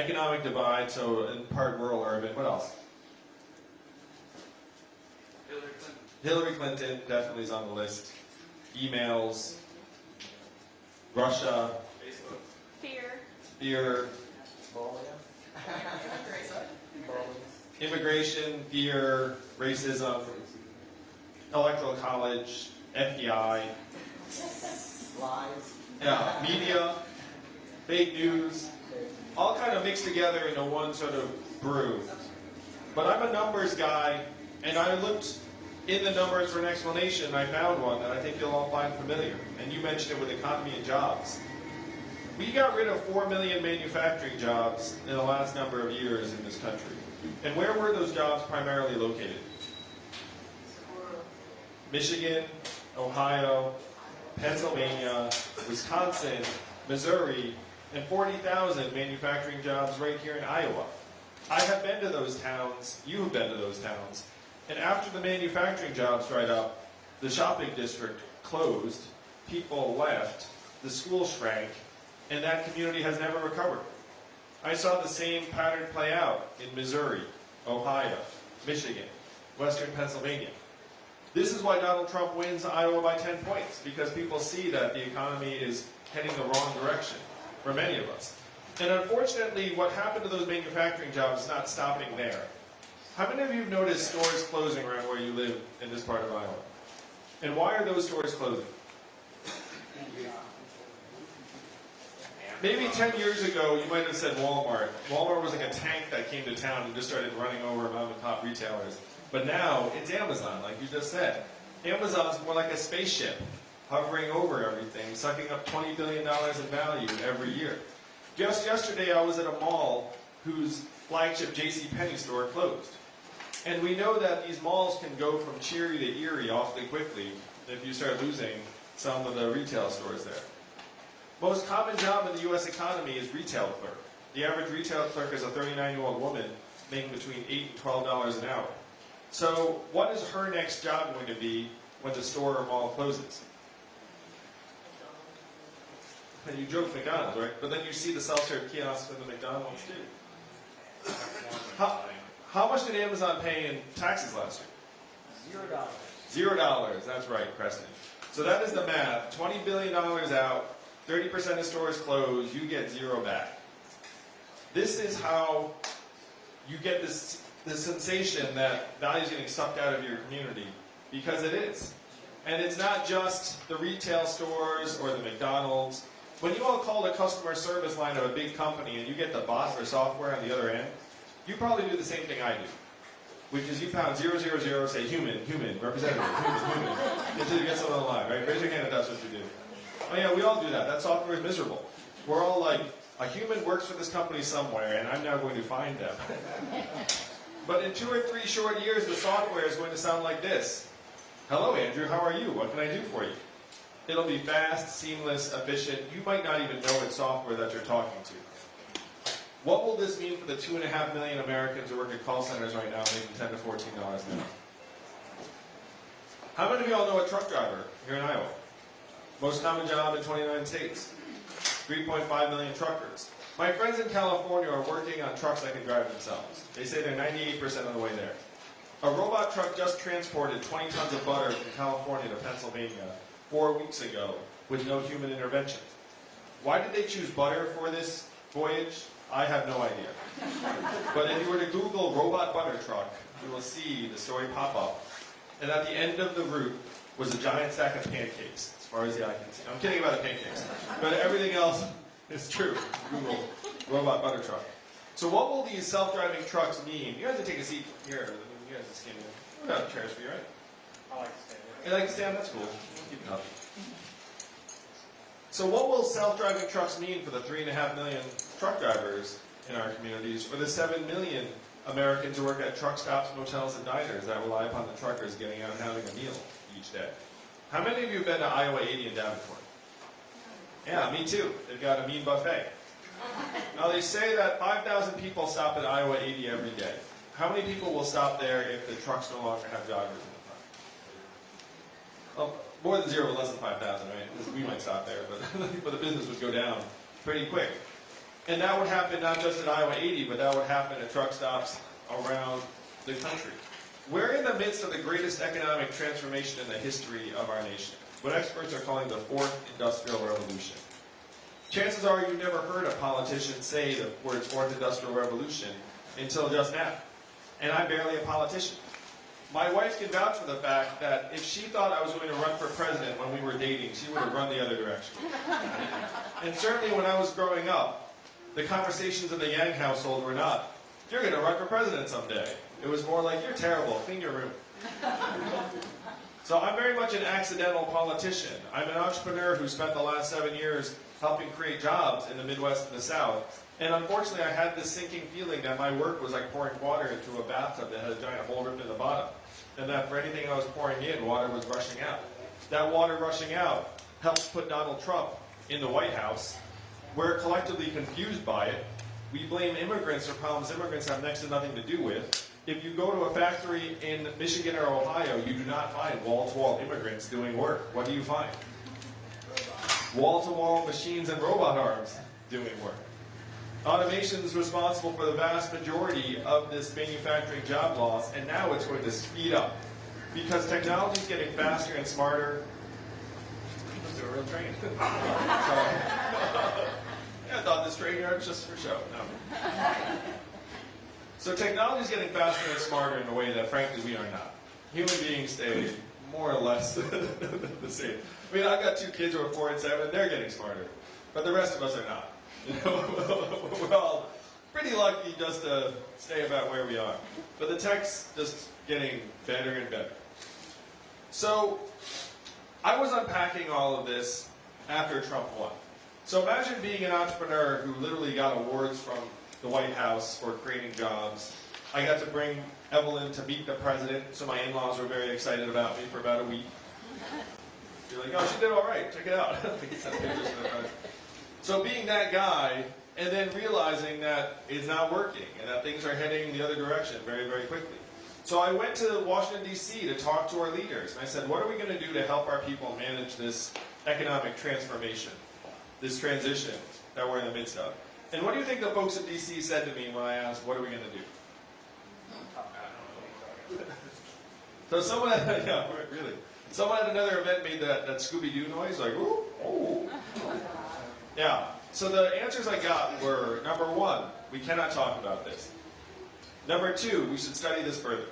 Economic divide, so in part rural, urban. What else? Hillary Clinton. Hillary Clinton definitely is on the list. Emails, Russia, Facebook. Fear. fear, immigration, fear, racism, electoral college, FBI, Lies. yeah, media, fake news, all kind of mixed together into one sort of brew. But I'm a numbers guy, and I looked in the numbers for an explanation, and I found one that I think you'll all find familiar. And you mentioned it with economy and jobs. We got rid of 4 million manufacturing jobs in the last number of years in this country. And where were those jobs primarily located? Michigan, Ohio, Pennsylvania, Wisconsin, Missouri, and 40,000 manufacturing jobs right here in Iowa. I have been to those towns, you have been to those towns, and after the manufacturing jobs dried up, the shopping district closed, people left, the school shrank, and that community has never recovered. I saw the same pattern play out in Missouri, Ohio, Michigan, Western Pennsylvania. This is why Donald Trump wins Iowa by 10 points, because people see that the economy is heading the wrong direction for many of us. And unfortunately, what happened to those manufacturing jobs is not stopping there. How many of you have noticed stores closing around where you live in this part of Iowa? And why are those stores closing? Maybe 10 years ago, you might have said Walmart. Walmart was like a tank that came to town and just started running over mom and pop retailers. But now, it's Amazon, like you just said. Amazon's more like a spaceship, hovering over everything, sucking up $20 billion in value every year. Just yesterday, I was at a mall whose flagship J.C. Penney store closed. And we know that these malls can go from cheery to eerie awfully quickly if you start losing some of the retail stores there. Most common job in the U.S. economy is retail clerk. The average retail clerk is a 39-year-old woman making between 8 and $12 an hour. So what is her next job going to be when the store or mall closes? And you joke McDonald's, right? But then you see the self-serve kiosks in the McDonald's too. How, how much did Amazon pay in taxes last year? Zero dollars. Zero dollars, that's right, Creston. So that is the math. $20 billion out, 30% of stores closed. you get zero back. This is how you get this, this sensation that value is getting sucked out of your community, because it is. And it's not just the retail stores or the McDonald's. When you all call the customer service line of a big company and you get the bot or software on the other end, you probably do the same thing I do which is you pound 000, say human, human, representative, human, human, until you get someone on the line, right? Raise your hand if that's what you do. Oh yeah, we all do that. That software is miserable. We're all like, a human works for this company somewhere, and I'm now going to find them. but in two or three short years, the software is going to sound like this. Hello, Andrew, how are you? What can I do for you? It'll be fast, seamless, efficient. You might not even know it's software that you're talking to. What will this mean for the two and a half million Americans who work at call centers right now making 10 to 14 dollars an hour? How many of you all know a truck driver here in Iowa? Most common job in 29 states. 3.5 million truckers. My friends in California are working on trucks that can drive themselves. They say they're 98% of the way there. A robot truck just transported 20 tons of butter from California to Pennsylvania four weeks ago with no human intervention. Why did they choose butter for this voyage? I have no idea. But if you were to Google robot butter truck, you will see the story pop up. And at the end of the route was a giant sack of pancakes, as far as the eye can see. I'm kidding about the pancakes. But everything else is true. Google robot butter truck. So what will these self-driving trucks mean? You guys can take a seat here. You guys can stand here. We got chairs for you, right? I like to stay You like to stand? That's cool. Keep up. So what will self-driving trucks mean for the three and a half million truck drivers in our communities, or the seven million Americans who work at truck stops, motels, and diners that rely upon the truckers getting out and having a meal each day? How many of you have been to Iowa 80 in Davenport? Yeah, me too. They've got a mean buffet. Now they say that 5,000 people stop at Iowa 80 every day. How many people will stop there if the trucks no longer have joggers in the front? Well, more than zero, but less than 5,000, right? We might stop there, but, but the business would go down pretty quick. And that would happen not just at Iowa 80, but that would happen at truck stops around the country. We're in the midst of the greatest economic transformation in the history of our nation, what experts are calling the fourth industrial revolution. Chances are you've never heard a politician say the words fourth industrial revolution until just now. And I'm barely a politician. My wife can vouch for the fact that if she thought I was going to run for president when we were dating, she would have run the other direction. And certainly when I was growing up, the conversations in the Yang household were not, you're going to run for president someday. It was more like, you're terrible, clean your room. So I'm very much an accidental politician. I'm an entrepreneur who spent the last seven years helping create jobs in the Midwest and the South. And unfortunately, I had this sinking feeling that my work was like pouring water into a bathtub that had a giant hole ripped in the bottom. And that for anything I was pouring in, water was rushing out. That water rushing out helps put Donald Trump in the White House. We're collectively confused by it. We blame immigrants for problems immigrants have next to nothing to do with. If you go to a factory in Michigan or Ohio, you do not find wall-to-wall immigrants doing work. What do you find? Wall-to-wall machines and robot arms doing work. Automation is responsible for the vast majority of this manufacturing job loss, and now it's going to speed up. Because technology is getting faster and smarter. Let's do a real train. Sorry. I thought this train yard was just for show. No. So technology is getting faster and smarter in a way that, frankly, we are not. Human beings stay more or less the same. I mean, I've got two kids who are four and seven, they're getting smarter. But the rest of us are not. We're all pretty lucky just to stay about where we are. But the tech's just getting better and better. So I was unpacking all of this after Trump won. So imagine being an entrepreneur who literally got awards from the White House for creating jobs. I got to bring Evelyn to meet the president, so my in-laws were very excited about me for about a week. You're like, oh, she did all right. Check it out. so being that guy, and then realizing that it's not working and that things are heading the other direction very, very quickly. So I went to Washington, D.C. to talk to our leaders. And I said, what are we going to do to help our people manage this economic transformation, this transition that we're in the midst of? And what do you think the folks at D.C. said to me when I asked, what are we going to do? so someone, yeah, really. Someone at another event made that, that Scooby-Doo noise, like, ooh, oh. Yeah, so the answers I got were, number one, we cannot talk about this. Number two, we should study this further.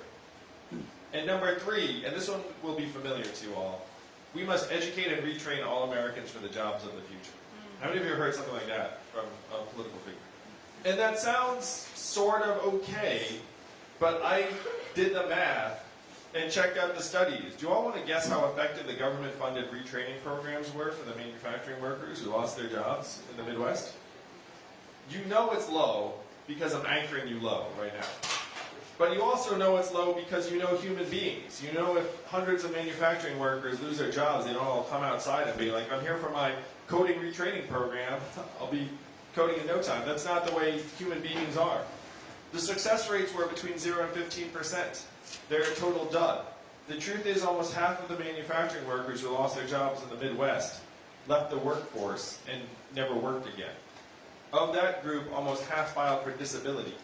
And number three, and this one will be familiar to you all, we must educate and retrain all Americans for the jobs of the future. How many of you have heard something like that from a political figure? And that sounds sort of okay, but I did the math and checked out the studies. Do you all want to guess how effective the government-funded retraining programs were for the manufacturing workers who lost their jobs in the Midwest? You know it's low because I'm anchoring you low right now. But you also know it's low because you know human beings. You know if hundreds of manufacturing workers lose their jobs, they don't all come outside and be like, I'm here for my coding retraining program. I'll be coding in no time. That's not the way human beings are. The success rates were between 0 and 15%. They're a total dud. The truth is almost half of the manufacturing workers who lost their jobs in the Midwest left the workforce and never worked again. Of that group, almost half filed for disability.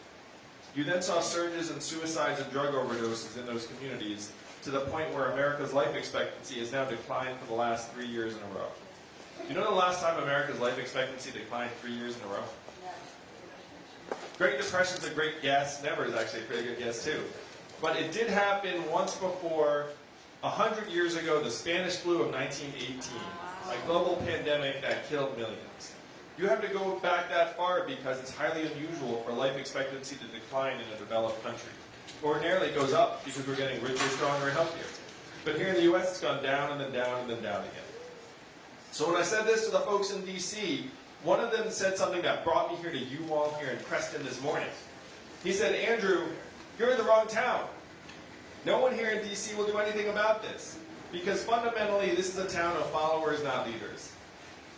You then saw surges in suicides and drug overdoses in those communities to the point where America's life expectancy has now declined for the last three years in a row. You know the last time America's life expectancy declined three years in a row? Great Depression's a great guess. Never is actually a pretty good guess too. But it did happen once before, a hundred years ago, the Spanish flu of 1918, a global pandemic that killed millions. You have to go back that far because it's highly unusual for life expectancy to decline in a developed country. Ordinarily it goes up because we're getting richer, stronger, and healthier. But here in the US it's gone down and then down and then down again. So when I said this to the folks in DC, one of them said something that brought me here to you all here in Creston this morning. He said, Andrew, you're in the wrong town. No one here in DC will do anything about this. Because fundamentally, this is a town of followers, not leaders.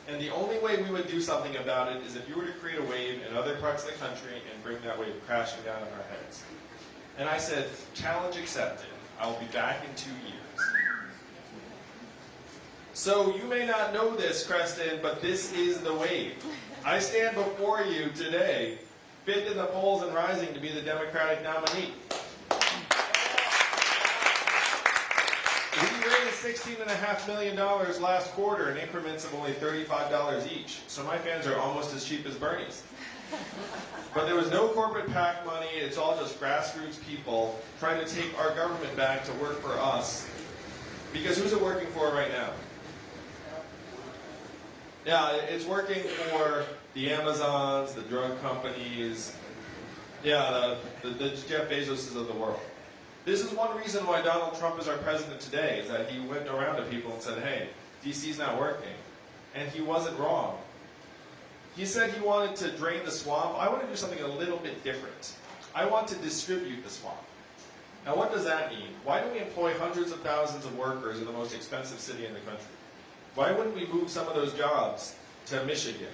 And the only way we would do something about it is if you were to create a wave in other parts of the country and bring that wave crashing down on our heads. And I said, challenge accepted. I will be back in two years. So you may not know this, Creston, but this is the wave. I stand before you today, fifth in the polls and rising to be the Democratic nominee. We raised $16.5 million last quarter in increments of only $35 each. So my fans are almost as cheap as Bernie's. But there was no corporate PAC money. It's all just grassroots people trying to take our government back to work for us. Because who's it working for right now? Yeah, it's working for the Amazons, the drug companies, yeah, the, the, the Jeff Bezoses of the world. This is one reason why Donald Trump is our president today, is that he went around to people and said, hey, DC's not working. And he wasn't wrong. He said he wanted to drain the swamp. I want to do something a little bit different. I want to distribute the swamp. Now, what does that mean? Why do we employ hundreds of thousands of workers in the most expensive city in the country? Why wouldn't we move some of those jobs to Michigan,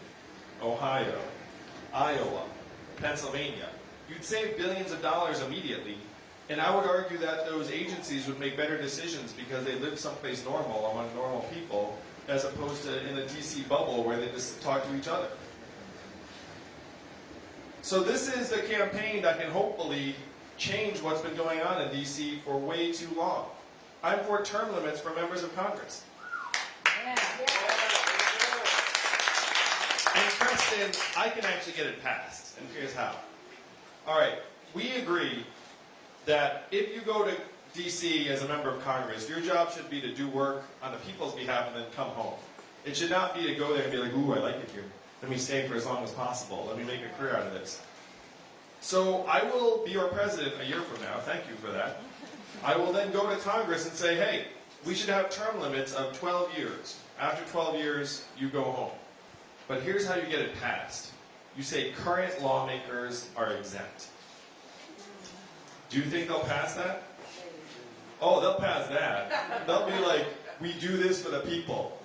Ohio, Iowa, Pennsylvania? You'd save billions of dollars immediately, and I would argue that those agencies would make better decisions because they live someplace normal among normal people, as opposed to in a DC bubble where they just talk to each other. So this is the campaign that can hopefully change what's been going on in DC for way too long. I'm for term limits for members of Congress. And I can actually get it passed, and here's how. All right, we agree that if you go to DC as a member of Congress, your job should be to do work on the people's behalf and then come home. It should not be to go there and be like, ooh, I like it here. Let me stay for as long as possible. Let me make a career out of this. So I will be your president a year from now. Thank you for that. I will then go to Congress and say, hey, we should have term limits of 12 years. After 12 years, you go home. But here's how you get it passed. You say current lawmakers are exempt. Do you think they'll pass that? Oh, they'll pass that. They'll be like, we do this for the people.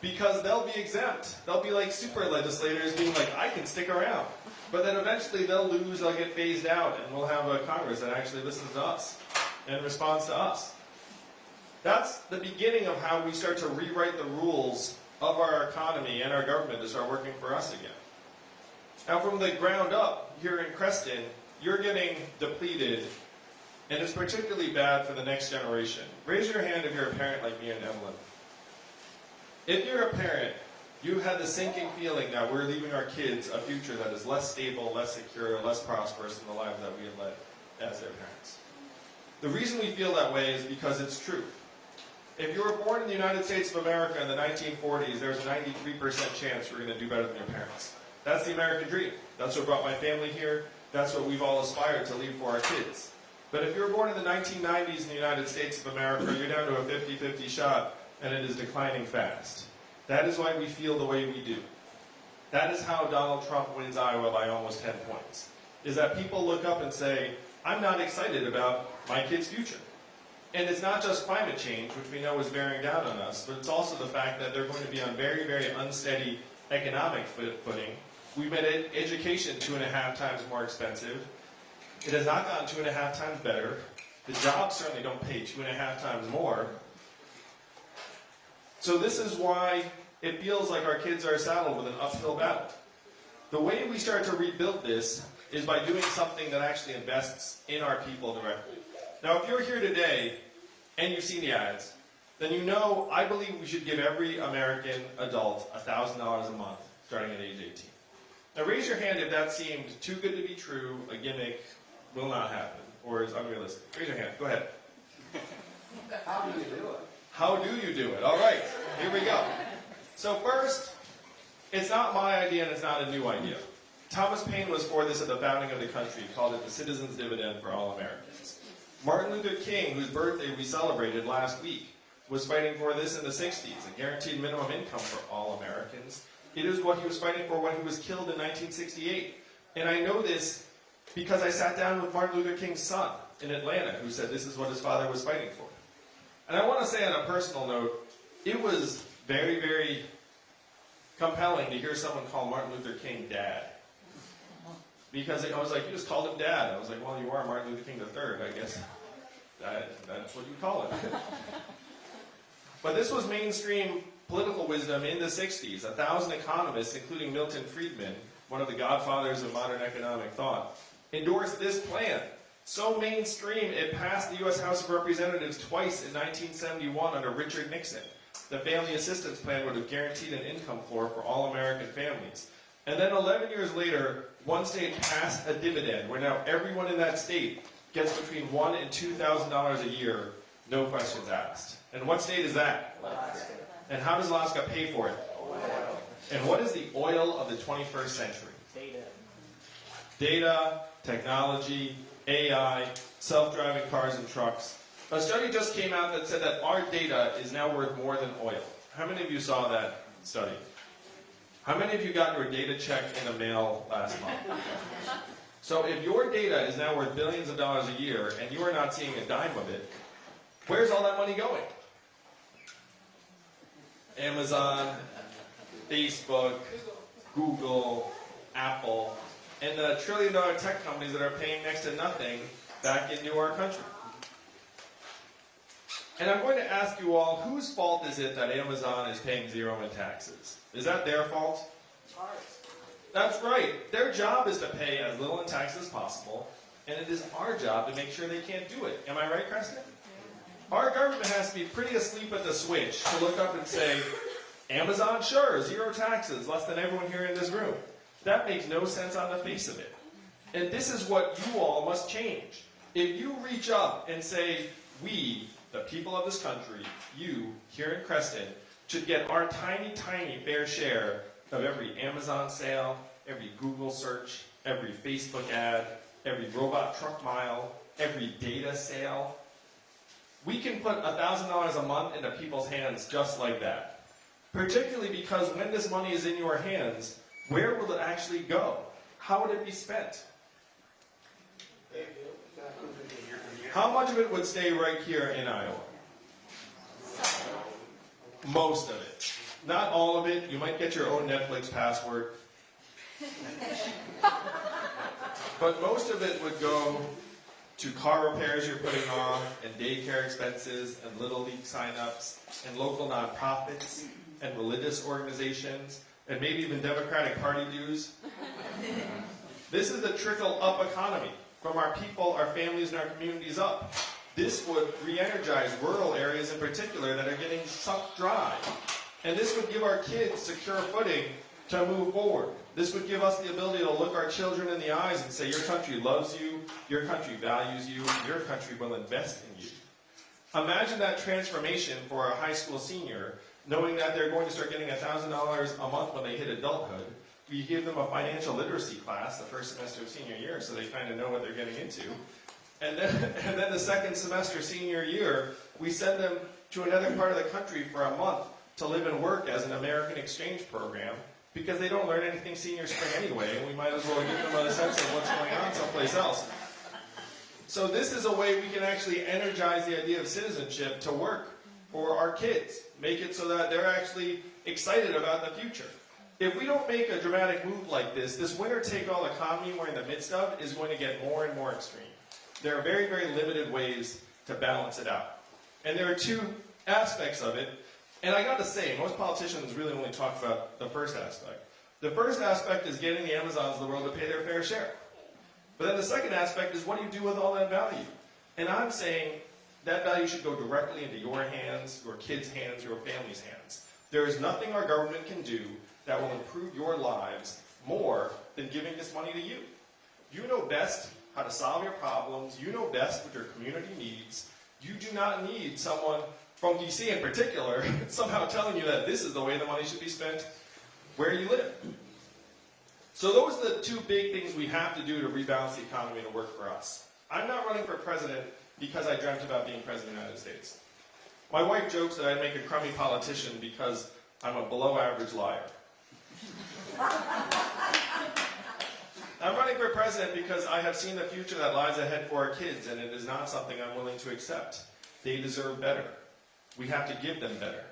Because they'll be exempt. They'll be like super legislators being like, I can stick around. But then eventually they'll lose, they'll get phased out, and we'll have a Congress that actually listens to us and responds to us. That's the beginning of how we start to rewrite the rules of our economy and our government to start working for us again. Now, from the ground up, here in Creston, you're getting depleted, and it's particularly bad for the next generation. Raise your hand if you're a parent like me and Evelyn. If you're a parent, you had the sinking feeling that we're leaving our kids a future that is less stable, less secure, less prosperous than the lives that we have led as their parents. The reason we feel that way is because it's true. If you were born in the United States of America in the 1940s, there's a 93% chance you're going to do better than your parents. That's the American dream. That's what brought my family here. That's what we've all aspired to leave for our kids. But if you were born in the 1990s in the United States of America, you're down to a 50-50 shot, and it is declining fast. That is why we feel the way we do. That is how Donald Trump wins Iowa by almost 10 points. Is that people look up and say, I'm not excited about my kid's future. And it's not just climate change, which we know is bearing down on us, but it's also the fact that they're going to be on very, very unsteady economic footing. We've made education two and a half times more expensive. It has not gotten two and a half times better. The jobs certainly don't pay two and a half times more. So this is why it feels like our kids are saddled with an uphill battle. The way we start to rebuild this is by doing something that actually invests in our people directly. Now, if you're here today and you've seen the ads, then you know I believe we should give every American adult $1,000 a month starting at age 18. Now, raise your hand if that seemed too good to be true, a gimmick, will not happen, or is unrealistic. Raise your hand. Go ahead. How do you do it? How do you do it? All right, here we go. So first, it's not my idea and it's not a new idea. Thomas Paine was for this at the founding of the country, called it the citizen's dividend for all Americans. Martin Luther King, whose birthday we celebrated last week, was fighting for this in the 60s, a guaranteed minimum income for all Americans. It is what he was fighting for when he was killed in 1968. And I know this because I sat down with Martin Luther King's son in Atlanta, who said this is what his father was fighting for. And I want to say on a personal note, it was very, very compelling to hear someone call Martin Luther King dad. Because I was like, you just called him dad. I was like, well, you are Martin Luther King III, I guess. That, that's what you call it. but this was mainstream political wisdom in the 60s. A thousand economists, including Milton Friedman, one of the godfathers of modern economic thought, endorsed this plan. So mainstream, it passed the U.S. House of Representatives twice in 1971 under Richard Nixon. The Family Assistance Plan would have guaranteed an income floor for all American families. And then 11 years later, one state passed a dividend where now everyone in that state gets between one and two thousand dollars a year, no questions asked. And what state is that? Alaska. And how does Alaska pay for it? Oil. And what is the oil of the 21st century? Data. Data, technology, AI, self-driving cars and trucks. A study just came out that said that our data is now worth more than oil. How many of you saw that study? How many of you got your data check in the mail last month? So if your data is now worth billions of dollars a year and you are not seeing a dime of it, where's all that money going? Amazon, Facebook, Google, Apple, and the trillion dollar tech companies that are paying next to nothing back into our country. And I'm going to ask you all, whose fault is it that Amazon is paying zero in taxes? Is that their fault? That's right. Their job is to pay as little in tax as possible, and it is our job to make sure they can't do it. Am I right, Creston? Our government has to be pretty asleep at the switch to look up and say, Amazon, sure, zero taxes, less than everyone here in this room. That makes no sense on the face of it. And this is what you all must change. If you reach up and say, we, the people of this country, you, here in Creston, should get our tiny, tiny fair share of every Amazon sale, every Google search, every Facebook ad, every robot truck mile, every data sale. We can put $1,000 a month into people's hands just like that. Particularly because when this money is in your hands, where will it actually go? How would it be spent? How much of it would stay right here in Iowa? Most of it. Not all of it. You might get your own Netflix password. But most of it would go to car repairs you're putting off, and daycare expenses, and Little League signups, and local nonprofits, and religious organizations, and maybe even Democratic Party dues. This is the trickle up economy from our people, our families, and our communities up. This would re energize rural areas in particular that are getting sucked dry. And this would give our kids secure footing to move forward. This would give us the ability to look our children in the eyes and say, Your country loves you, your country values you, your country will invest in you. Imagine that transformation for a high school senior, knowing that they're going to start getting $1,000 a month when they hit adulthood. We give them a financial literacy class the first semester of senior year so they kind of know what they're getting into. And then, and then the second semester, senior year, we send them to another part of the country for a month to live and work as an American exchange program because they don't learn anything senior spring anyway, and we might as well give them a sense of what's going on someplace else. So this is a way we can actually energize the idea of citizenship to work for our kids. Make it so that they're actually excited about the future. If we don't make a dramatic move like this, this winner-take-all economy we're in the midst of is going to get more and more extreme. There are very, very limited ways to balance it out. And there are two aspects of it. And I got to say, most politicians really only talk about the first aspect. The first aspect is getting the Amazons of the world to pay their fair share. But then the second aspect is what do you do with all that value? And I'm saying that value should go directly into your hands, your kids' hands, your family's hands. There is nothing our government can do that will improve your lives more than giving this money to you. You know best how to solve your problems. You know best what your community needs. You do not need someone from DC in particular somehow telling you that this is the way the money should be spent where you live. So those are the two big things we have to do to rebalance the economy to work for us. I'm not running for president because I dreamt about being president of the United States. My wife jokes that I'd make a crummy politician because I'm a below average liar. I'm running for president because I have seen the future that lies ahead for our kids, and it is not something I'm willing to accept. They deserve better. We have to give them better.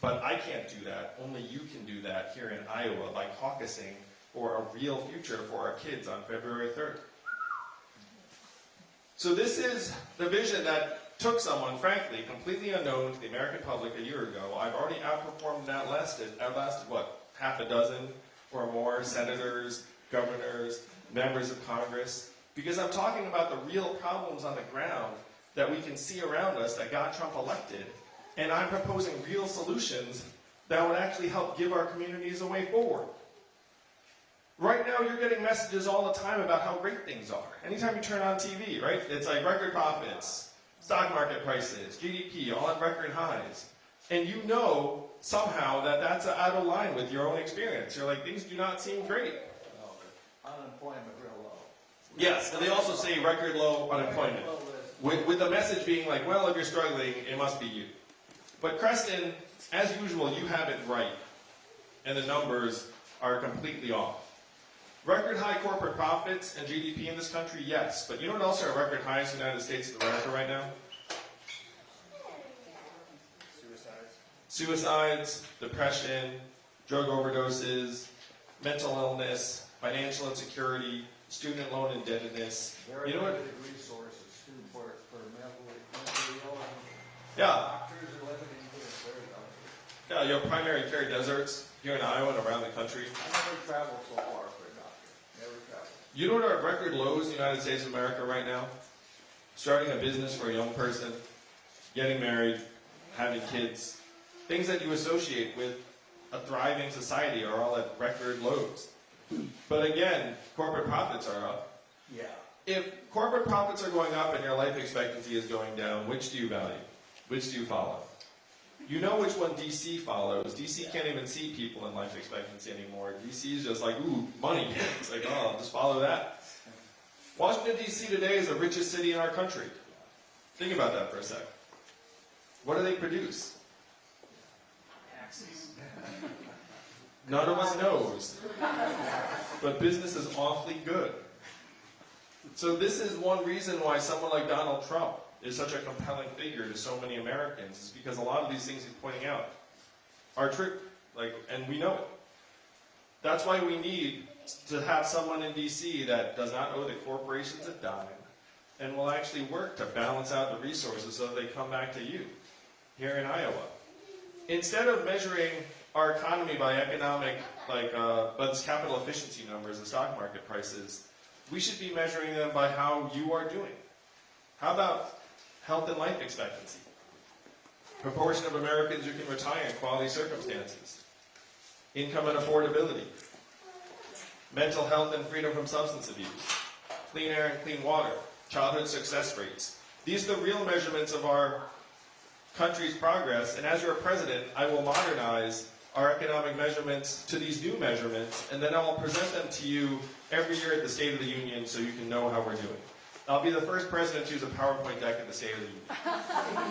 But I can't do that. Only you can do that here in Iowa by caucusing for a real future for our kids on February 3rd. So this is the vision that took someone, frankly, completely unknown to the American public a year ago. I've already outperformed and outlasted, outlasted what, half a dozen or more senators, governors, members of Congress, because I'm talking about the real problems on the ground that we can see around us that got Trump elected, and I'm proposing real solutions that would actually help give our communities a way forward. Right now, you're getting messages all the time about how great things are. Anytime you turn on TV, right? It's like record profits, stock market prices, GDP, all at record highs. And you know somehow that that's out of line with your own experience. You're like, things do not seem great. No, Unemployment real low. Yes, and they also say record low unemployment. With, with the message being like, well, if you're struggling, it must be you. But Creston, as usual, you have it right. And the numbers are completely off. Record high corporate profits and GDP in this country, yes. But you know what else are record highs in the United States of America right now? Suicides. Depression, drug overdoses, mental illness, financial insecurity, student loan indebtedness. Very You know what? resources for, for mentally ill Yeah, doctors are limited to it, very limited. yeah, your primary care deserts here in Iowa and around the country. I never traveled so far for a doctor, never traveled. You know what are record lows in the United States of America right now? Starting a business for a young person, getting married, having kids, things that you associate with a thriving society are all at record lows. But again, corporate profits are up. Yeah. If corporate profits are going up and your life expectancy is going down, which do you value? Which do you follow? You know which one DC follows. DC can't even see people in life expectancy anymore. DC is just like, ooh, money. It's like, oh, I'll just follow that. Washington, D.C. today is the richest city in our country. Think about that for a sec. What do they produce? Taxes. None of us knows. But business is awfully good. So this is one reason why someone like Donald Trump is such a compelling figure to so many Americans, is because a lot of these things he's pointing out are true. Like, and we know it. That's why we need to have someone in DC that does not owe the corporations a dime and will actually work to balance out the resources so they come back to you here in Iowa. Instead of measuring our economy by economic, like, uh, this capital efficiency numbers and stock market prices, we should be measuring them by how you are doing. How about health and life expectancy? Proportion of Americans who can retire in quality circumstances. Income and affordability. Mental health and freedom from substance abuse. Clean air and clean water. Childhood success rates. These are the real measurements of our country's progress, and as your president, I will modernize our economic measurements to these new measurements, and then I will present them to you every year at the State of the Union so you can know how we're doing. I'll be the first president to use a PowerPoint deck at the State of the Union.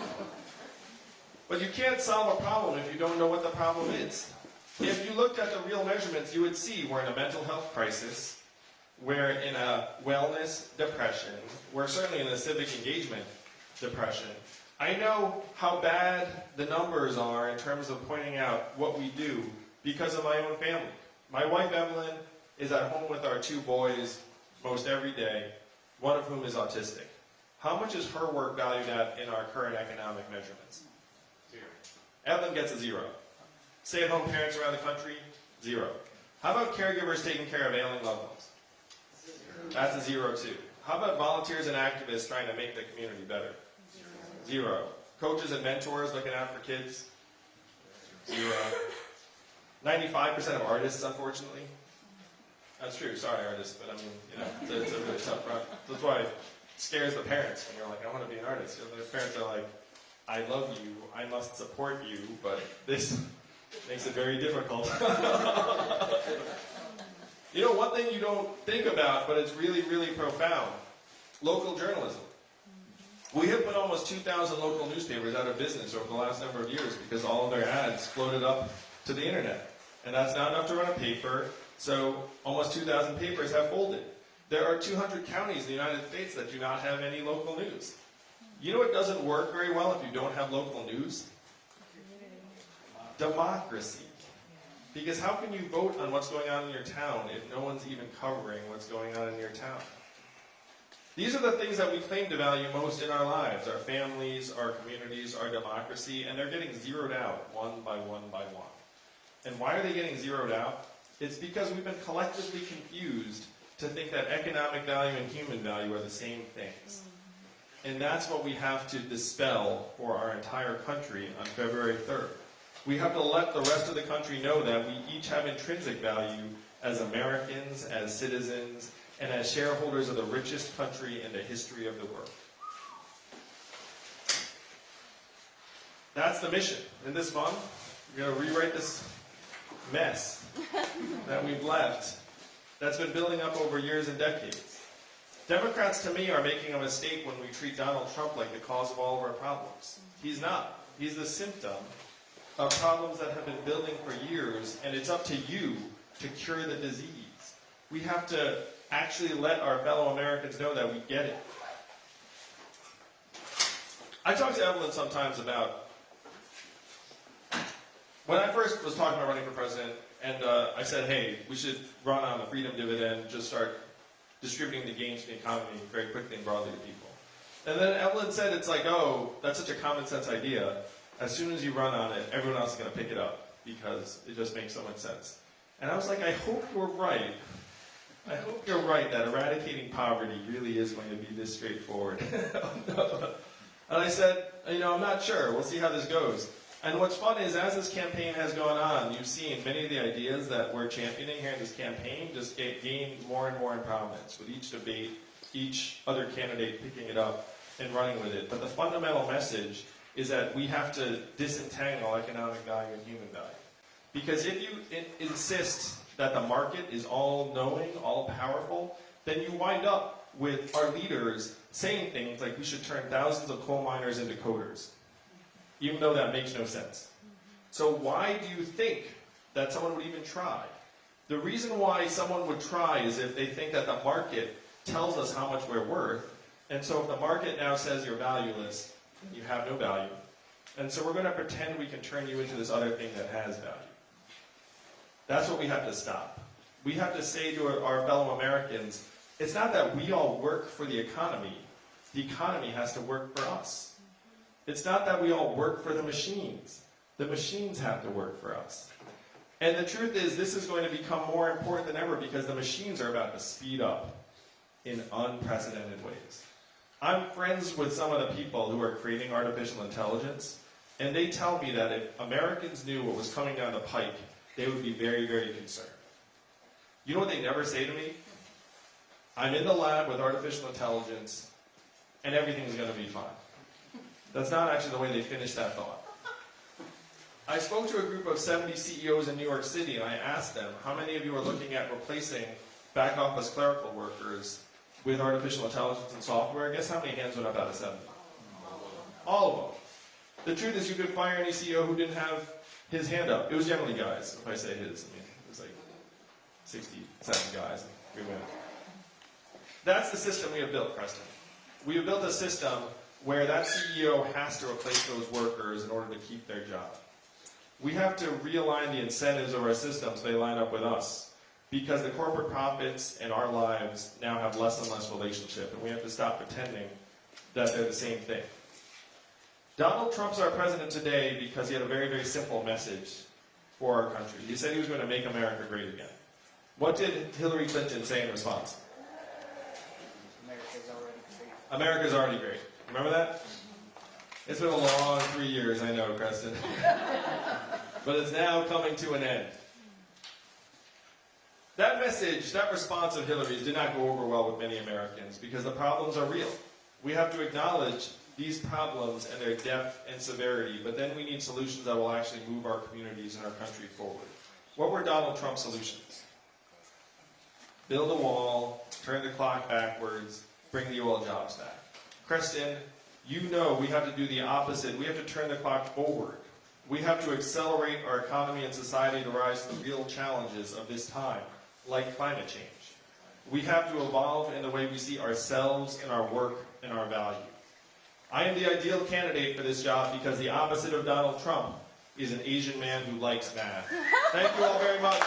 but you can't solve a problem if you don't know what the problem is. If you looked at the real measurements, you would see we're in a mental health crisis, we're in a wellness depression, we're certainly in a civic engagement depression. I know how bad the numbers are in terms of pointing out what we do because of my own family. My wife Evelyn is at home with our two boys most every day, one of whom is autistic. How much is her work valued at in our current economic measurements? Zero. Evelyn gets a zero. Stay-at-home parents around the country, zero. How about caregivers taking care of ailing loved ones? Zero. That's a zero too. How about volunteers and activists trying to make the community better? Zero. Coaches and mentors looking out for kids? Zero. 95% of artists, unfortunately. That's true. Sorry, artists, but I mean, you know, it's a, it's a really tough route. That's why it scares the parents when you're like, I want to be an artist. You know, the parents are like, I love you, I must support you, but this makes it very difficult. you know, one thing you don't think about, but it's really, really profound local journalism. We have put almost 2,000 local newspapers out of business over the last number of years because all of their ads floated up to the internet. And that's not enough to run a paper, so almost 2,000 papers have folded. There are 200 counties in the United States that do not have any local news. You know what doesn't work very well if you don't have local news? Democracy. Because how can you vote on what's going on in your town if no one's even covering what's going on in your town? These are the things that we claim to value most in our lives our families, our communities, our democracy, and they're getting zeroed out one by one by one. And why are they getting zeroed out? It's because we've been collectively confused to think that economic value and human value are the same things. And that's what we have to dispel for our entire country on February 3rd. We have to let the rest of the country know that we each have intrinsic value as Americans, as citizens, and as shareholders of the richest country in the history of the world. That's the mission. In this month, we're going to rewrite this mess that we've left that's been building up over years and decades. Democrats, to me, are making a mistake when we treat Donald Trump like the cause of all of our problems. He's not. He's the symptom of problems that have been building for years, and it's up to you to cure the disease. We have to actually let our fellow Americans know that we get it. I talk to Evelyn sometimes about when I first was talking about running for president, and uh, I said, hey, we should run on the freedom dividend, just start distributing the gains in the economy very quickly and broadly to people. And then Evelyn said, it's like, oh, that's such a common sense idea. As soon as you run on it, everyone else is going to pick it up because it just makes so much sense. And I was like, I hope you're right. I hope you're right that eradicating poverty really is going to be this straightforward. and I said, you know, I'm not sure. We'll see how this goes. And what's fun is, as this campaign has gone on, you've seen many of the ideas that we're championing here in this campaign just get, gain more and more in prominence with each debate, each other candidate picking it up and running with it. But the fundamental message is that we have to disentangle economic value and human value. Because if you in- insist that the market is all knowing, all powerful, then you wind up with our leaders saying things like we should turn thousands of coal miners into coders even though that makes no sense. So why do you think that someone would even try? The reason why someone would try is if they think that the market tells us how much we're worth, and so if the market now says you're valueless, you have no value, and so we're going to pretend we can turn you into this other thing that has value. That's what we have to stop. We have to say to our- fellow Americans, it's not that we all work for the economy, the economy has to work for us. It's not that we all work for the machines. The machines have to work for us. And the truth is, this is going to become more important than ever because the machines are about to speed up in unprecedented ways. I'm friends with some of the people who are creating artificial intelligence, and they tell me that if Americans knew what was coming down the pike, they would be very, very concerned. You know what they never say to me? I'm in the lab with artificial intelligence, and everything's going to be fine. That's not actually the way they finish that thought. I spoke to a group of 70 CEOs in New York City and I asked them, how many of you are looking at replacing back office clerical workers with artificial intelligence and software? Guess how many hands went up out of 70? All of them. The truth is, you could fire any CEO who didn't have his hand up. It was generally guys, if I say his. I mean, it was like 67 guys We women. That's the system we have built, Creston. We have built a system where that CEO has to replace those workers in order to keep their job. We have to realign the incentives of our system so they line up with us. Because the corporate profits and our lives now have less and less relationship, and we have to stop pretending that they're the same thing. Donald Trump's our president today because he had a very, very simple message for our country. He said he was going to make America great again. What did Hillary Clinton say in response? America's already great. America's already great. Remember that? It's been a long three years, I know, Creston. but it's now coming to an end. That message, that response of Hillary's did not go over well with many Americans because the problems are real. We have to acknowledge these problems and their depth and severity, but then we need solutions that will actually move our communities and our country forward. What were Donald Trump's solutions? Build a wall, turn the clock backwards, bring the oil jobs back. Creston, you know we have to do the opposite. We have to turn the clock forward. We have to accelerate our economy and society to rise to the real challenges of this time, like climate change. We have to evolve in the way we see ourselves and our work and our value. I am the ideal candidate for this job because the opposite of Donald Trump is an Asian man who likes math. Thank you all very much.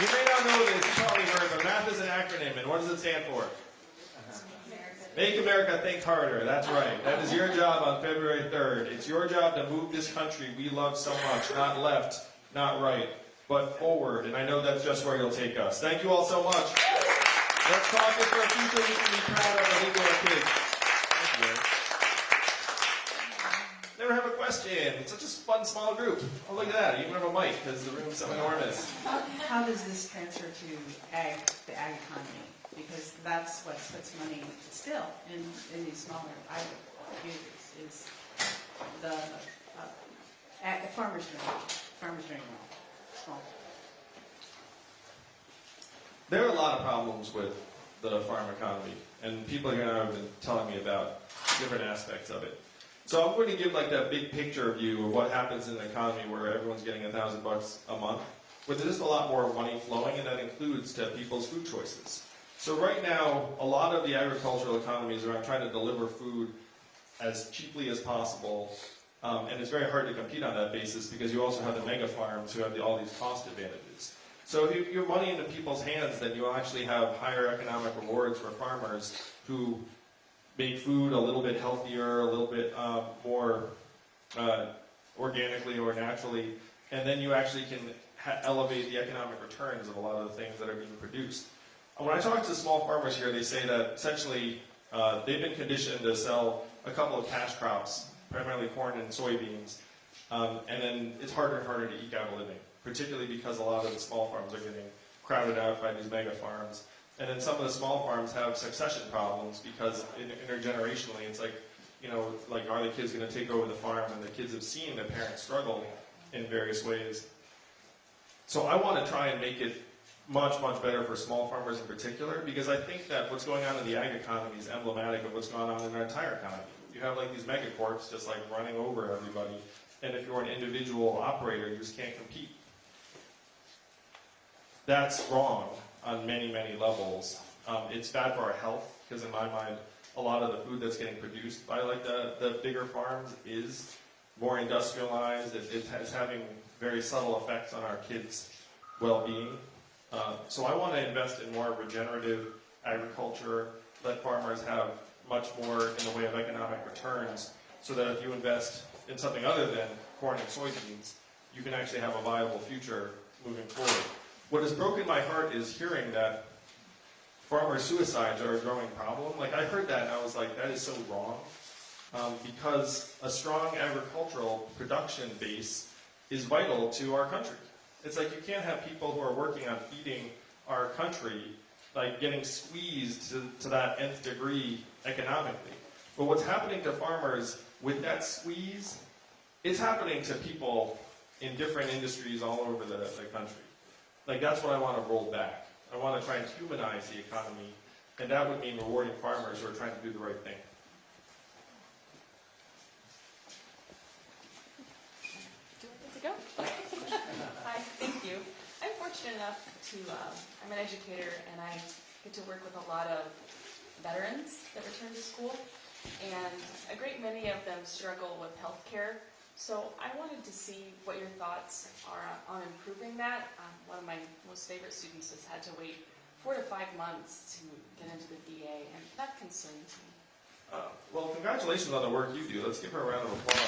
You may not know this, you probably heard, but math is an acronym, and what does it stand for? Make America Think Harder. That's right. That is your job on February 3rd. It's your job to move this country we love so much, not left, not right, but forward. And I know that's just where you'll take us. Thank you all so much. Let's cause it for a future we can be proud of and leave to our kids. Thank you, Never have a question. It's such a fun small group. Oh, look at that. You even have a mic because the room's so enormous. How does this transfer to ag, the ag economy? Because that's what puts money still in, in these smaller ag communities, is the, uh, farmers doing, farmers doing small. There are a lot of problems with the farm economy, and people here have been telling me about different aspects of it. So I'm going to give like that big picture view of what happens in an economy where everyone's getting a thousand bucks a month, where there's just a lot more money flowing, and that includes to people's food choices. So right now, a lot of the agricultural economy is around trying to deliver food as cheaply as possible, um, and it's very hard to compete on that basis because you also have the mega farms who have the, all these cost advantages. So if you give money into people's hands, then you'll actually have higher economic rewards for farmers who make food a little bit healthier, a little bit uh, more uh, organically or naturally, and then you actually can elevate the economic returns of a lot of the things that are being produced. When I talk to small farmers here, they say that essentially uh, they've been conditioned to sell a couple of cash crops, primarily corn and soybeans, um, and then it's harder and harder to eke out a living, particularly because a lot of the small farms are getting crowded out by these mega farms. And then some of the small farms have succession problems because intergenerationally, it's like, you know, like are the kids going to take over the farm? And the kids have seen their parents struggle in various ways. So I want to try and make it much, much better for small farmers in particular because I think that what's going on in the ag economy is emblematic of what's going on in our entire economy. You have like these megacorps just like running over everybody, and if you're an individual operator, you just can't compete. That's wrong on many, many levels. Um, it's bad for our health because, in my mind, a lot of the food that's getting produced by like the, the bigger farms is more industrialized. It, it is having very subtle effects on our kids' well-being. Uh, so I want to invest in more regenerative agriculture. Let farmers have much more in the way of economic returns, so that if you invest in something other than corn and soybeans, you can actually have a viable future moving forward. What has broken my heart is hearing that farmer suicides are a growing problem. Like I heard that and I was like, that is so wrong. Um, because a strong agricultural production base is vital to our country. It's like you can't have people who are working on feeding our country like getting squeezed to, to that nth degree economically. But what's happening to farmers with that squeeze, it's happening to people in different industries all over the, the country. Like that's what I want to roll back. I want to try and humanize the economy, and that would mean rewarding farmers who are trying to do the right thing. Do I get to go? Hi, thank you. I'm fortunate enough to, um, I'm an educator and I get to work with a lot of veterans that return to school. And a great many of them struggle with health care. So I wanted to see what your thoughts are on improving that. Um, one of my most favorite students has had to wait four to five months to get into the VA and that concerns me. Uh, well, congratulations on the work you do. Let's give her a round of applause.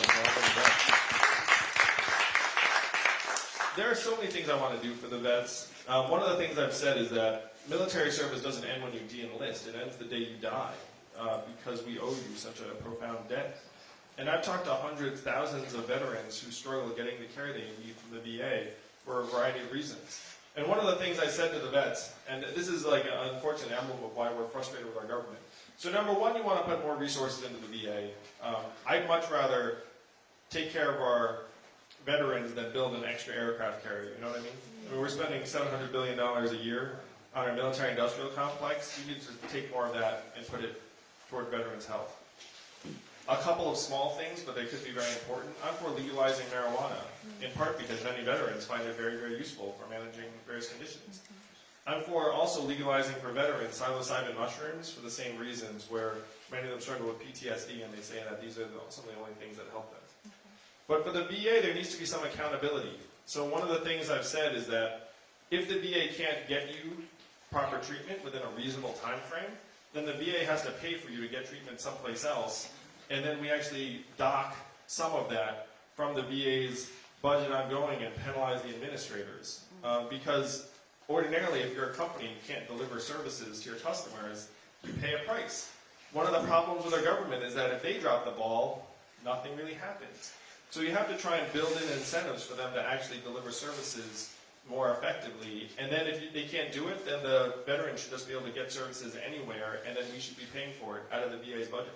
There are so many things I want to do for the vets. Um, one of the things I've said is that military service doesn't end when you de-enlist. It ends the day you die uh, because we owe you such a profound debt. And I've talked to hundreds, thousands of veterans who struggle getting the care they need from the VA for a variety of reasons. And one of the things I said to the vets, and this is like an unfortunate emblem of why we're frustrated with our government. So number one, you want to put more resources into the VA. Um, I'd much rather take care of our veterans than build an extra aircraft carrier. You know what I mean? I mean we're spending $700 billion a year on our military industrial complex. We need to take more of that and put it toward veterans' health. A couple of small things, but they could be very important. I'm for legalizing marijuana, in part because many veterans find it very, very useful for managing various conditions. I'm for also legalizing for veterans psilocybin mushrooms for the same reasons, where many of them struggle with PTSD, and they say that these are the, some of the only things that help them. But for the VA, there needs to be some accountability. So one of the things I've said is that if the VA can't get you proper treatment within a reasonable time frame, then the VA has to pay for you to get treatment someplace else, and then we actually dock some of that from the VA's budget ongoing and penalize the administrators. Um, because ordinarily, if you're a company and can't deliver services to your customers, you pay a price. One of the problems with our government is that if they drop the ball, nothing really happens. So you have to try and build in incentives for them to actually deliver services more effectively. And then if you, they can't do it, then the veteran should just be able to get services anywhere, and then we should be paying for it out of the VA's budget.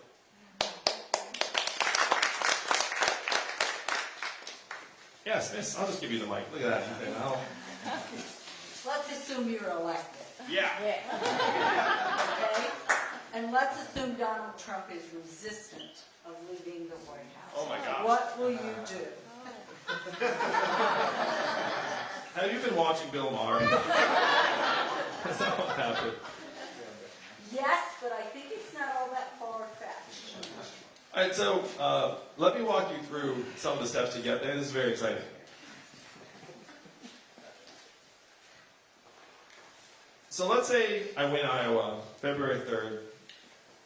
Yes, miss, I'll just give you the mic. Look at that. Ethan. I'll- Let's assume you're elected, yeah. okay? And let's assume Donald Trump is resistant of leaving the White House. Oh my gosh. What will you do? Have you been watching Bill Maher? Is that what happened? Yes, but I think it's not all that far-fetched. All right, so uh, let me walk you through some of the steps to get there. This is very exciting. So let's say I win Iowa February 3rd.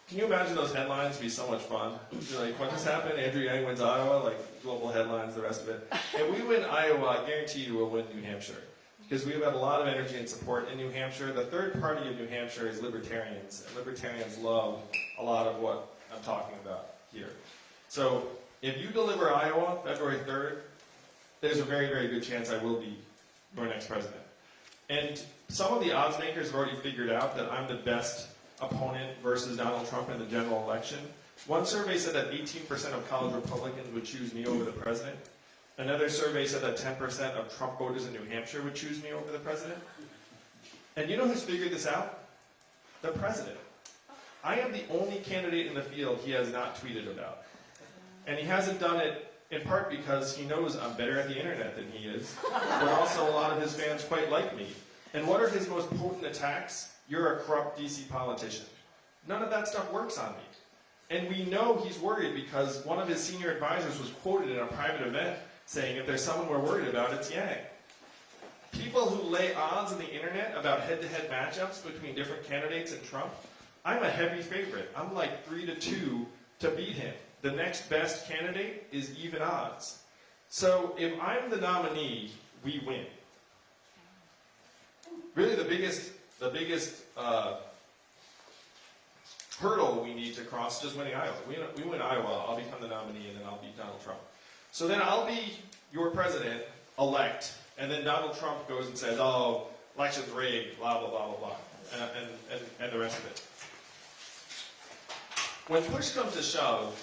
Can you imagine those headlines be so much fun? You're like, what just happened? Andrew Yang wins Iowa, like global headlines, the rest of it. If we win Iowa, I guarantee you we'll win New Hampshire. Because we've had a lot of energy and support in New Hampshire. The third party of New Hampshire is libertarians. And libertarians love a lot of what I'm talking about here. So if you deliver Iowa February 3rd, there's a very, very good chance I will be your next president. And some of the odds makers have already figured out that I'm the best opponent versus Donald Trump in the general election. One survey said that 18% of college Republicans would choose me over the president. Another survey said that 10% of Trump voters in New Hampshire would choose me over the president. And you know who's figured this out? The president. I am the only candidate in the field he has not tweeted about. And he hasn't done it in part because he knows I'm better at the internet than he is, but also a lot of his fans quite like me. And what are his most potent attacks? You're a corrupt DC politician. None of that stuff works on me. And we know he's worried because one of his senior advisors was quoted in a private event saying, if there's someone we're worried about, it's Yang. People who lay odds on the internet about head-to-head matchups between different candidates and Trump, I'm a heavy favorite. I'm like three to two to beat him. The next best candidate is even odds. So if I'm the nominee, we win. Really, the biggest, the biggest uh, hurdle we need to cross is just winning Iowa. We, we win Iowa, I'll become the nominee, and then I'll beat Donald Trump. So then I'll be your president elect, and then Donald Trump goes and says, "Oh, election's rigged," blah blah blah blah blah, and, and, and, and the rest of it. When push comes to shove,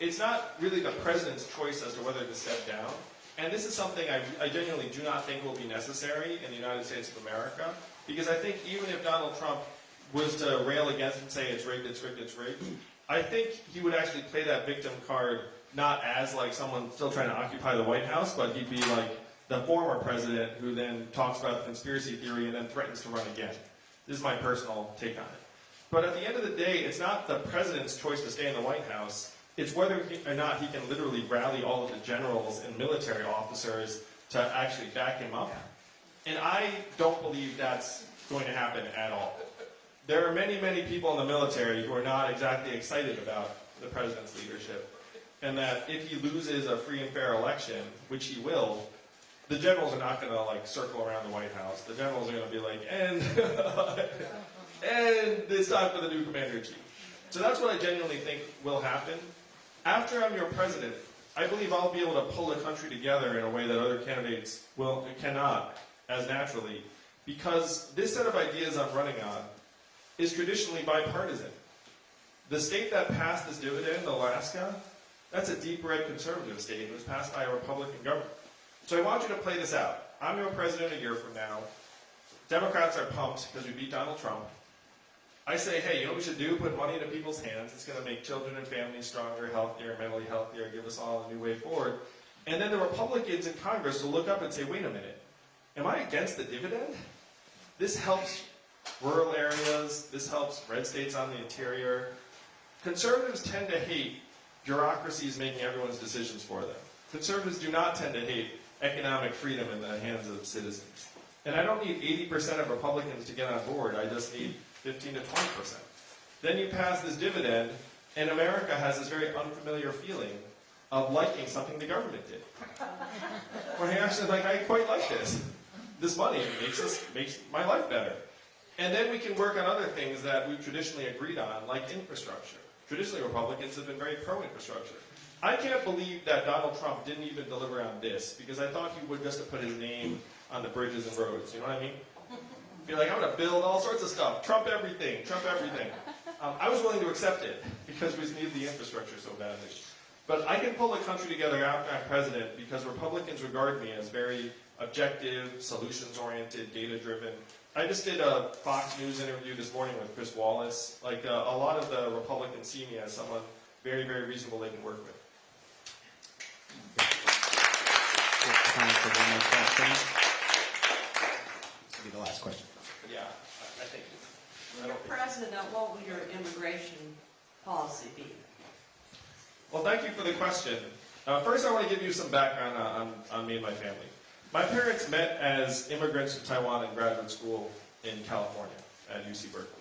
it's not really the president's choice as to whether to step down. And this is something I, I genuinely do not think will be necessary in the United States of America, because I think even if Donald Trump was to rail against and say it's rigged, it's rigged, it's rigged, I think he would actually play that victim card not as like someone still trying to occupy the White House, but he'd be like the former president who then talks about the conspiracy theory and then threatens to run again. This is my personal take on it. But at the end of the day, it's not the president's choice to stay in the White House. It's whether he, or not he can literally rally all of the generals and military officers to actually back him up. And I don't believe that's going to happen at all. There are many, many people in the military who are not exactly excited about the president's leadership. And that if he loses a free and fair election, which he will, the generals are not going to like circle around the White House. The generals are going to be like, and and it's time for the new commander in chief. So that's what I genuinely think will happen. After I'm your president, I believe I'll be able to pull the country together in a way that other candidates will cannot as naturally, because this set of ideas I'm running on is traditionally bipartisan. The state that passed this dividend, Alaska, that's a deep red conservative state. It was passed by a Republican government. So I want you to play this out. I'm your president a year from now. Democrats are pumped because we beat Donald Trump. I say, hey, you know what we should do? Put money into people's hands. It's going to make children and families stronger, healthier, mentally healthier, give us all a new way forward. And then the Republicans in Congress will look up and say, wait a minute, am I against the dividend? This helps rural areas, this helps red states on the interior. Conservatives tend to hate bureaucracies making everyone's decisions for them. Conservatives do not tend to hate economic freedom in the hands of citizens. And I don't need 80% of Republicans to get on board, I just need 15 to 20%. Then you pass this dividend, and America has this very unfamiliar feeling of liking something the government did. Where I actually like, I quite like this. This money makes us makes my life better. And then we can work on other things that we've traditionally agreed on, like infrastructure. Traditionally, Republicans have been very pro-infrastructure. I can't believe that Donald Trump didn't even deliver on this, because I thought he would just have put his name on the bridges and roads. You know what I mean? Be like, I'm going to build all sorts of stuff. Trump everything. Trump everything. Um, I was willing to accept it because we need the infrastructure so badly. But I can pull the country together after I'm president because Republicans regard me as very objective, solutions-oriented, data-driven. I just did a Fox News interview this morning with Chris Wallace. Like uh, a lot of the Republicans see me as someone very, very reasonable they can work with. We have time for one more question. This will be the last question. But yeah, I, I think. I When you're president, what will your immigration policy be? Well, thank you for the question. Uh, first, I want to give you some background on, on, on me and my family. My parents met as immigrants from Taiwan in graduate school in California at UC Berkeley.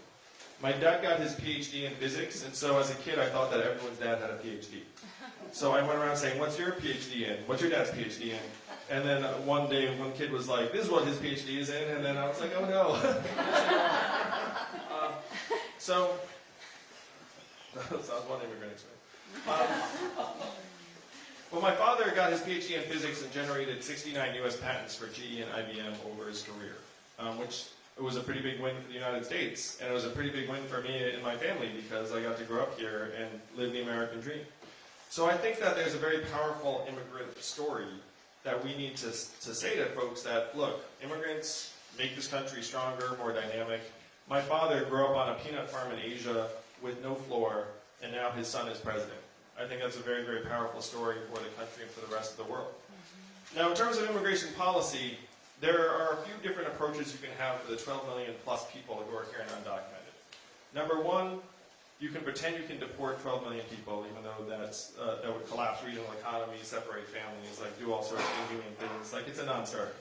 My dad got his PhD in physics, and so as a kid, I thought that everyone's dad had a PhD. So I went around saying, "What's your PhD in? What's your dad's PhD in?" And then uh, one day, one kid was like, "This is what his PhD is in," and then I was like, "Oh no." um, so was one immigrant experience. Um, well, my father got his PhD in physics and generated 69 U.S. patents for GE and IBM over his career, um, which was a pretty big win for the United States, and it was a pretty big win for me and my family because I got to grow up here and live the American dream. So I think that there's a very powerful immigrant story that we need to, to say to folks that, look, immigrants make this country stronger, more dynamic. My father grew up on a peanut farm in Asia with no floor, and now his son is president. I think that's a very, very powerful story for the country and for the rest of the world. Mm-hmm. Now, in terms of immigration policy, there are a few different approaches you can have for the 12 million plus people who are here and undocumented. Number one, you can pretend you can deport 12 million people, even though that's, uh, that would collapse regional economies, separate families, like do all sorts of inhumane things. Like it's a non-starter.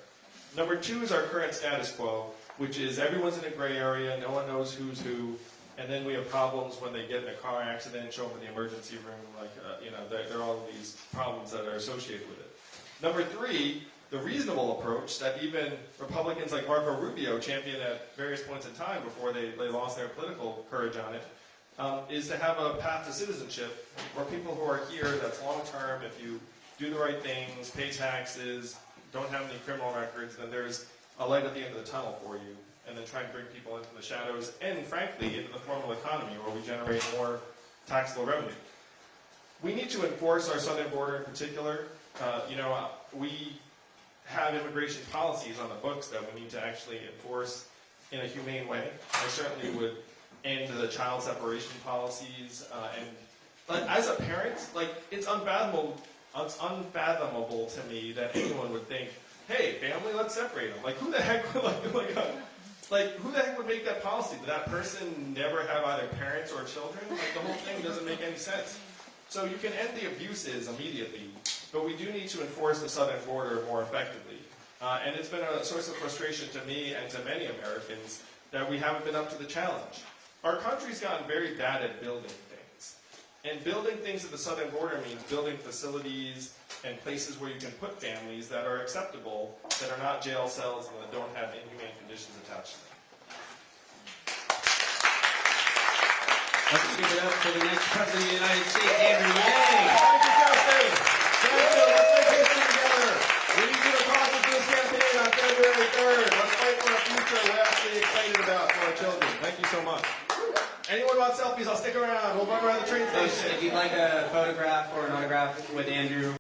Number two is our current status quo, which is everyone's in a gray area, no one knows who's who, and then we have problems when they get in a car accident, and show up in the emergency room, like, uh, you know, there, there are all these problems that are associated with it. Number three, the reasonable approach that even Republicans like Marco Rubio championed at various points in time before they, they lost their political courage on it, um, is to have a path to citizenship where people who are here, that's long term, if you do the right things, pay taxes, don't have any criminal records, then there's a light at the end of the tunnel for you. And then try and bring people into the shadows and, frankly, into the formal economy where we generate more taxable revenue. We need to enforce our southern border in particular. Uh, you know, we have immigration policies on the books that we need to actually enforce in a humane way. I certainly would end the child separation policies. Uh, and like, as a parent, like it's unfathomable, it's unfathomable to me that anyone would think, "Hey, family, let's separate them." Like, who the heck would like, like, uh, like who the heck would make that policy? Did that person never have either parents or children? Like, the whole thing doesn't make any sense. So you can end the abuses immediately, but we do need to enforce the southern border more effectively. Uh, and it's been a source of frustration to me and to many Americans that we haven't been up to the challenge. Our country's gotten very bad at building things. And building things at the southern border means building facilities and places where you can put families that are acceptable, that are not jail cells and that don't have inhumane conditions attached to them. Let's give it up for the next President of the United States, Andrew Yang. Thank you, Justin. Thank you. Let's make history together. We need you to talk to this campaign on February 3rd. Let's fight for a future we're actually excited about for our children. Thank you so much. Anyone want selfies? I'll stick around. We'll run around the train station. if you'd like a photograph or an autograph with Andrew,